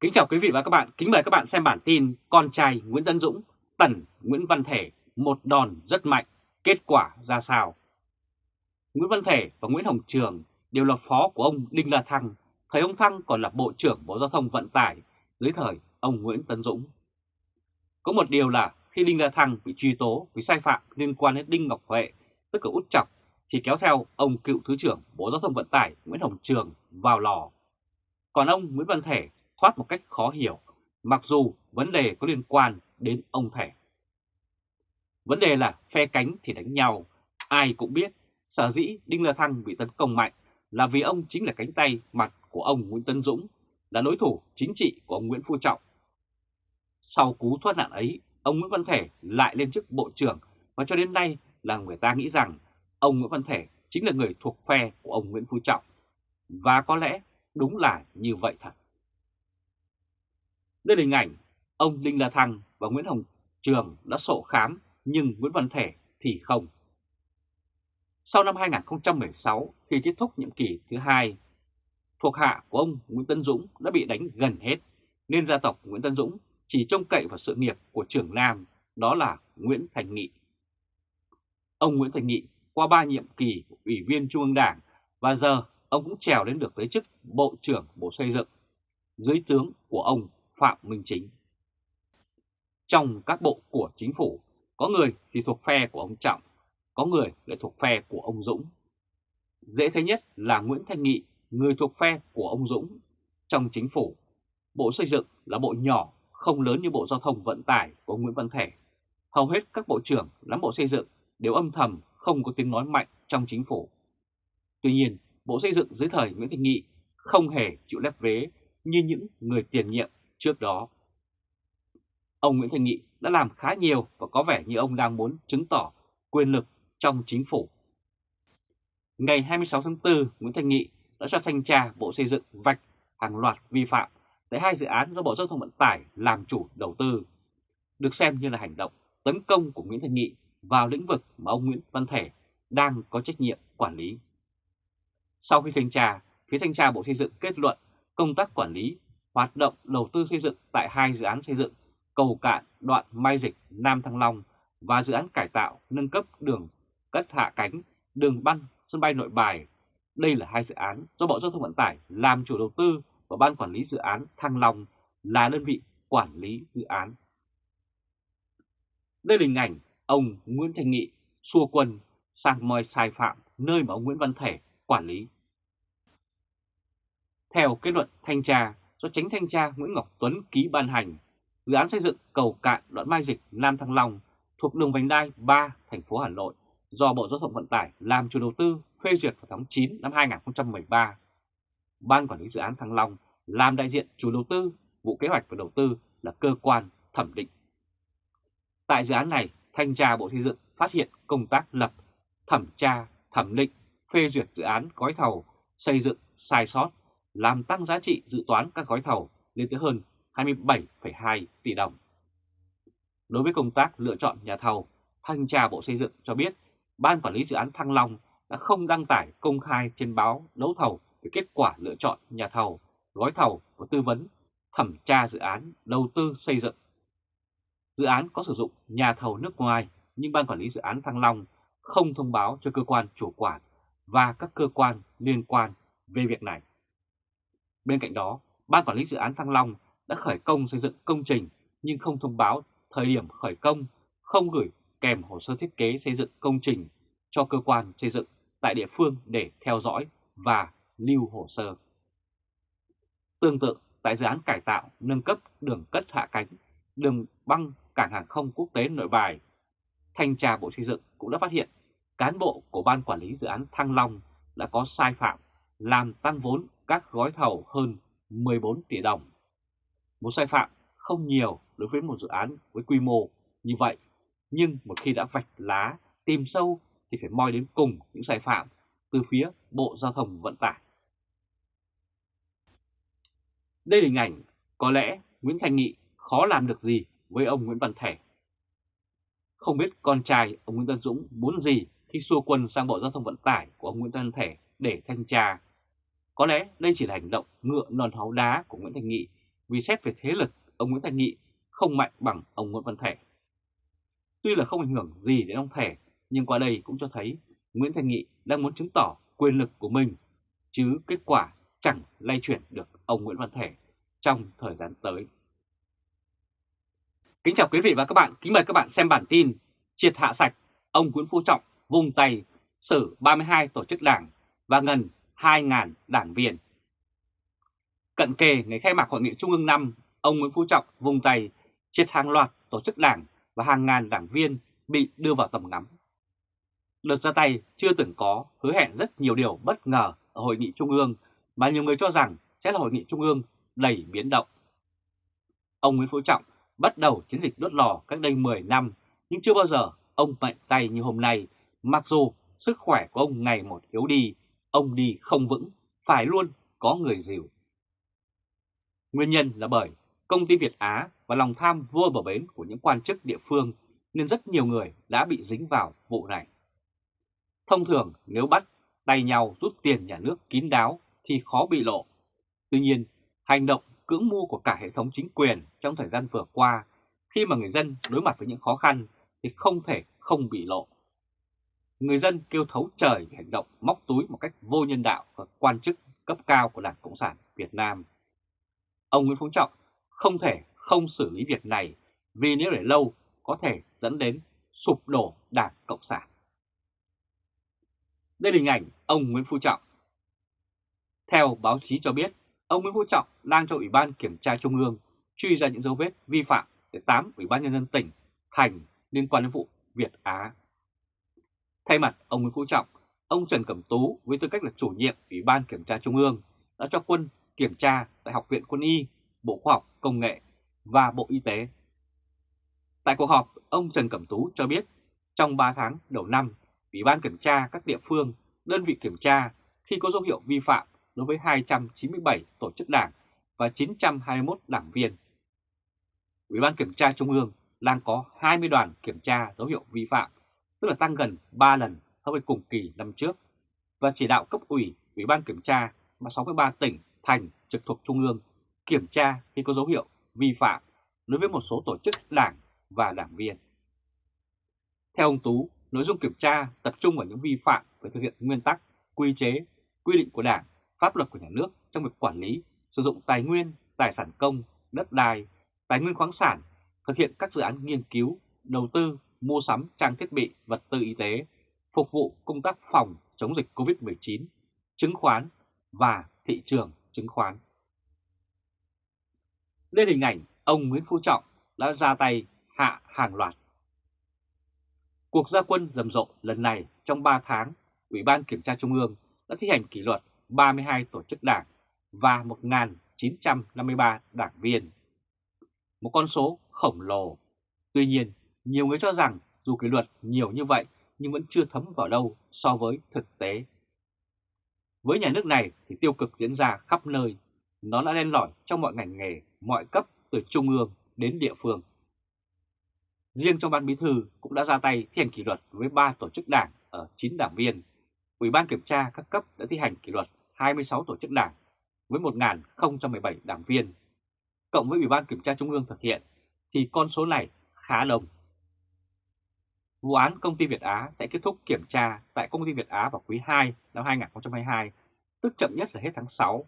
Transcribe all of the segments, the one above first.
Kính chào quý vị và các bạn, kính mời các bạn xem bản tin Con trai Nguyễn Tân Dũng, tần Nguyễn Văn Thể, một đòn rất mạnh, kết quả ra sao? Nguyễn Văn Thể và Nguyễn Hồng Trường đều là phó của ông Đinh La Thăng, thời ông Thăng còn là Bộ trưởng Bộ Giao thông Vận tải dưới thời ông Nguyễn Tân Dũng. Có một điều là khi Đinh La Thăng bị truy tố vì sai phạm liên quan đến Đinh Ngọc Huệ, tức là Út Chọc, thì kéo theo ông cựu Thứ trưởng Bộ Giao thông Vận tải Nguyễn Hồng Trường vào lò. Còn ông Nguyễn Văn Thể thoát một cách khó hiểu, mặc dù vấn đề có liên quan đến ông Thể. Vấn đề là phe cánh thì đánh nhau, ai cũng biết sở dĩ Đinh La Thăng bị tấn công mạnh là vì ông chính là cánh tay mặt của ông Nguyễn Tân Dũng, là đối thủ chính trị của ông Nguyễn Phú Trọng. Sau cú thoát nạn ấy, ông Nguyễn Văn Thể lại lên chức Bộ trưởng và cho đến nay là người ta nghĩ rằng ông Nguyễn Văn Thể chính là người thuộc phe của ông Nguyễn Phú Trọng. Và có lẽ đúng là như vậy thật. Đây là hình ảnh ông Đinh La Thăng và Nguyễn Hồng Trường đã sổ khám nhưng Nguyễn Văn Thể thì không. Sau năm 2016 khi kết thúc nhiệm kỳ thứ hai, thuộc hạ của ông Nguyễn Tân Dũng đã bị đánh gần hết nên gia tộc Nguyễn Tân Dũng chỉ trông cậy vào sự nghiệp của trưởng Nam đó là Nguyễn Thành Nghị. Ông Nguyễn Thành Nghị qua ba nhiệm kỳ ủy viên Trung ương Đảng và giờ ông cũng trèo đến được tới chức Bộ trưởng Bộ Xây dựng dưới tướng của ông Phạm Minh Chính. Trong các bộ của chính phủ, có người thì thuộc phe của ông Trọng, có người lại thuộc phe của ông Dũng. Dễ thấy nhất là Nguyễn Thanh Nghị, người thuộc phe của ông Dũng. Trong chính phủ, Bộ Xây dựng là bộ nhỏ, không lớn như Bộ Giao thông Vận tải của Nguyễn Văn Thể. Hầu hết các bộ trưởng nắm Bộ Xây dựng đều âm thầm không có tiếng nói mạnh trong chính phủ. Tuy nhiên, Bộ Xây dựng dưới thời Nguyễn Thanh Nghị không hề chịu lép vế như những người tiền nhiệm trước đó. Ông Nguyễn Thành Nghị đã làm khá nhiều và có vẻ như ông đang muốn chứng tỏ quyền lực trong chính phủ. Ngày 26 tháng 4, Nguyễn Thành Nghị đã cho thanh tra Bộ Xây dựng vạch hàng loạt vi phạm tại hai dự án do Bộ Giao thông Vận tải làm chủ đầu tư, được xem như là hành động tấn công của Nguyễn Thành Nghị vào lĩnh vực mà ông Nguyễn Văn Thể đang có trách nhiệm quản lý. Sau khi thanh tra, phía thanh tra Bộ Xây dựng kết luận công tác quản lý hoạt động đầu tư xây dựng tại hai dự án xây dựng cầu cạn đoạn Mai Dịch Nam Thăng Long và dự án cải tạo nâng cấp đường cất hạ cánh đường băng sân bay nội bài. Đây là hai dự án do Bộ Giao thông Vận tải làm chủ đầu tư và Ban Quản lý Dự án Thăng Long là đơn vị quản lý dự án. Đây là hình ảnh ông Nguyễn Thành Nghị xua quân sang mời sai phạm nơi mà ông Nguyễn Văn Thể quản lý. Theo kết luận thanh tra, do tránh thanh tra Nguyễn Ngọc Tuấn ký ban hành, dự án xây dựng cầu cạn đoạn Mai Dịch Nam Thăng Long thuộc đường vành đai 3 thành phố Hà Nội do Bộ Giao thông Vận tải làm chủ đầu tư phê duyệt vào tháng 9 năm 2013. Ban quản lý dự án Thăng Long làm đại diện chủ đầu tư, vụ kế hoạch và đầu tư là cơ quan thẩm định. Tại dự án này, thanh tra Bộ Xây dựng phát hiện công tác lập, thẩm tra, thẩm định, phê duyệt dự án gói thầu, xây dựng sai sót làm tăng giá trị dự toán các gói thầu lên tới hơn 27,2 tỷ đồng. Đối với công tác lựa chọn nhà thầu, Thanh tra Bộ Xây dựng cho biết Ban Quản lý Dự án Thăng Long đã không đăng tải công khai trên báo đấu thầu về kết quả lựa chọn nhà thầu, gói thầu và tư vấn, thẩm tra dự án đầu tư xây dựng. Dự án có sử dụng nhà thầu nước ngoài nhưng Ban Quản lý Dự án Thăng Long không thông báo cho cơ quan chủ quản và các cơ quan liên quan về việc này. Bên cạnh đó, Ban Quản lý Dự án Thăng Long đã khởi công xây dựng công trình nhưng không thông báo thời điểm khởi công, không gửi kèm hồ sơ thiết kế xây dựng công trình cho cơ quan xây dựng tại địa phương để theo dõi và lưu hồ sơ. Tương tự, tại dự án cải tạo, nâng cấp đường cất hạ cánh, đường băng cảng hàng không quốc tế nội bài, Thanh tra Bộ Xây dựng cũng đã phát hiện cán bộ của Ban Quản lý Dự án Thăng Long đã có sai phạm làm tăng vốn các gói thầu hơn 14 tỷ đồng. Một sai phạm không nhiều đối với một dự án với quy mô như vậy, nhưng một khi đã vạch lá, tìm sâu thì phải moi đến cùng những sai phạm từ phía Bộ Giao thông Vận tải. Đây là hình ảnh có lẽ Nguyễn Thành Nghị khó làm được gì với ông Nguyễn Văn Thể. Không biết con trai ông Nguyễn Tân Dũng muốn gì khi xua quân sang Bộ Giao thông Vận tải của ông Nguyễn Văn Thể để thanh tra có lẽ đây chỉ là hành động ngựa non háu đá của Nguyễn Thành Nghị vì xét về thế lực, ông Nguyễn Thành Nghị không mạnh bằng ông Nguyễn Văn Thể. Tuy là không ảnh hưởng gì đến ông Thể, nhưng qua đây cũng cho thấy Nguyễn Thành Nghị đang muốn chứng tỏ quyền lực của mình, chứ kết quả chẳng lay chuyển được ông Nguyễn Văn Thể trong thời gian tới. Kính chào quý vị và các bạn, kính mời các bạn xem bản tin Triệt hạ sạch, ông Nguyễn Phú Trọng vung tay xử 32 tổ chức đảng và ngân 2.000 đảng viên. Cận kề ngày khai mạc Hội nghị Trung ương 5, ông Nguyễn Phú Trọng vung tay triệt hàng loạt tổ chức đảng và hàng ngàn đảng viên bị đưa vào tầm ngắm. Đợt ra tay chưa từng có hứa hẹn rất nhiều điều bất ngờ ở Hội nghị Trung ương mà nhiều người cho rằng sẽ là Hội nghị Trung ương đầy biến động. Ông Nguyễn Phú Trọng bắt đầu chiến dịch đốt lò cách đây 10 năm nhưng chưa bao giờ ông mạnh tay như hôm nay mặc dù sức khỏe của ông ngày một yếu đi, ông đi không vững, phải luôn có người dìu. Nguyên nhân là bởi công ty Việt Á và lòng tham vua bờ bến của những quan chức địa phương nên rất nhiều người đã bị dính vào vụ này. Thông thường nếu bắt tay nhau rút tiền nhà nước kín đáo thì khó bị lộ. Tuy nhiên, hành động cưỡng mua của cả hệ thống chính quyền trong thời gian vừa qua khi mà người dân đối mặt với những khó khăn thì không thể không bị lộ. Người dân kêu thấu trời về hành động móc túi một cách vô nhân đạo của quan chức cấp cao của Đảng Cộng sản Việt Nam. Ông Nguyễn Phú Trọng không thể không xử lý việc này vì nếu để lâu có thể dẫn đến sụp đổ Đảng Cộng sản. Đây là hình ảnh ông Nguyễn Phú Trọng. Theo báo chí cho biết, ông Nguyễn Phú Trọng đang cho Ủy ban Kiểm tra Trung ương truy ra những dấu vết vi phạm tại 8 Ủy ban Nhân dân tỉnh, thành liên quan đến vụ Việt Á. Thay mặt ông Nguyễn Phú Trọng, ông Trần Cẩm Tú với tư cách là chủ nhiệm Ủy ban Kiểm tra Trung ương đã cho quân kiểm tra tại Học viện Quân y, Bộ Khoa học Công nghệ và Bộ Y tế. Tại cuộc họp, ông Trần Cẩm Tú cho biết trong 3 tháng đầu năm, Ủy ban kiểm tra các địa phương, đơn vị kiểm tra khi có dấu hiệu vi phạm đối với 297 tổ chức đảng và 921 đảng viên. Ủy ban kiểm tra Trung ương đang có 20 đoàn kiểm tra dấu hiệu vi phạm, tức là tăng gần 3 lần so với cùng kỳ năm trước, và chỉ đạo cấp ủy, Ủy ban kiểm tra và 63 tỉnh, thành trực thuộc Trung ương kiểm tra khi có dấu hiệu vi phạm đối với một số tổ chức đảng và đảng viên. Theo ông Tú, nội dung kiểm tra tập trung vào những vi phạm về thực hiện nguyên tắc, quy chế, quy định của Đảng, pháp luật của nhà nước trong việc quản lý, sử dụng tài nguyên, tài sản công, đất đai, tài nguyên khoáng sản, thực hiện các dự án nghiên cứu, đầu tư, mua sắm trang thiết bị, vật tư y tế, phục vụ công tác phòng chống dịch COVID-19, chứng khoán và thị trường chứng khoán. Lên hình ảnh ông Nguyễn Phú Trọng đã ra tay hạ hàng loạt. Cuộc gia quân rầm rộ lần này trong 3 tháng, Ủy ban Kiểm tra Trung ương đã thi hành kỷ luật 32 tổ chức đảng và 1.953 đảng viên. Một con số khổng lồ. Tuy nhiên, nhiều người cho rằng dù kỷ luật nhiều như vậy nhưng vẫn chưa thấm vào đâu so với thực tế. Với nhà nước này thì tiêu cực diễn ra khắp nơi, nó đã len lỏi trong mọi ngành nghề, mọi cấp từ trung ương đến địa phương. Riêng trong ban bí thư cũng đã ra tay thi hành kỷ luật với 3 tổ chức đảng ở 9 đảng viên. Ủy ban kiểm tra các cấp đã thi hành kỷ luật 26 tổ chức đảng với 1.017 đảng viên. Cộng với Ủy ban kiểm tra Trung ương thực hiện thì con số này khá đông. Vụ án công ty Việt Á sẽ kết thúc kiểm tra tại công ty Việt Á vào quý 2 năm 2022, tức chậm nhất là hết tháng 6.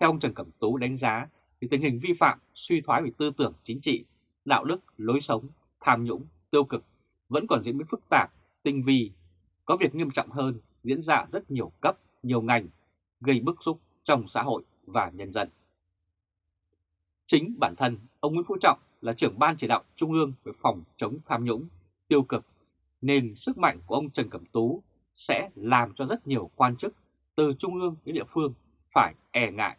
Theo ông Trần Cẩm Tú đánh giá, thì tình hình vi phạm, suy thoái về tư tưởng chính trị, đạo đức, lối sống, tham nhũng, tiêu cực vẫn còn diễn biến phức tạp, tinh vi, có việc nghiêm trọng hơn diễn ra rất nhiều cấp, nhiều ngành, gây bức xúc trong xã hội và nhân dân. Chính bản thân ông Nguyễn Phú Trọng là trưởng ban chỉ đạo Trung ương về phòng chống tham nhũng, tiêu cực, nên sức mạnh của ông Trần Cẩm Tú sẽ làm cho rất nhiều quan chức từ Trung ương đến địa phương phải e ngại.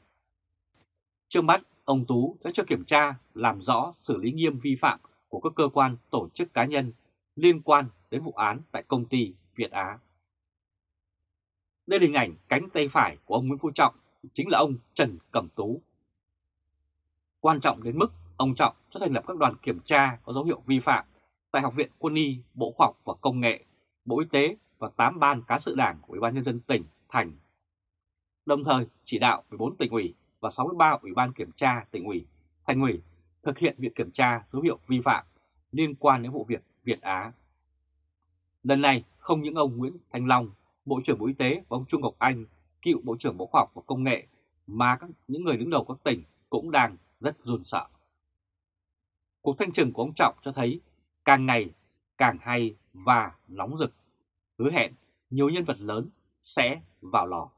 Trước mắt, ông Tú sẽ cho kiểm tra, làm rõ, xử lý nghiêm vi phạm của các cơ quan, tổ chức cá nhân liên quan đến vụ án tại công ty Việt Á. Đây là hình ảnh cánh tay phải của ông Nguyễn Phú Trọng, chính là ông Trần Cẩm Tú. Quan trọng đến mức ông Trọng cho thành lập các đoàn kiểm tra có dấu hiệu vi phạm tại Học viện Quân y, Bộ Khoa học và Công nghệ, Bộ Y tế và 8 ban cá sự đảng của Ủy ban Nhân dân tỉnh, thành. Đồng thời chỉ đạo 14 tỉnh ủy, và 63 Ủy ban Kiểm tra tỉnh ủy, thành ủy thực hiện việc kiểm tra dấu hiệu vi phạm liên quan đến vụ việc Việt Á. Lần này không những ông Nguyễn Thanh Long, Bộ trưởng Bộ Y tế và ông Trung Ngọc Anh, cựu Bộ trưởng Bộ Khoa học và Công nghệ mà các, những người đứng đầu các tỉnh cũng đang rất run sợ. Cuộc thanh trừng của ông Trọng cho thấy càng ngày càng hay và nóng rực, hứa hẹn nhiều nhân vật lớn sẽ vào lò.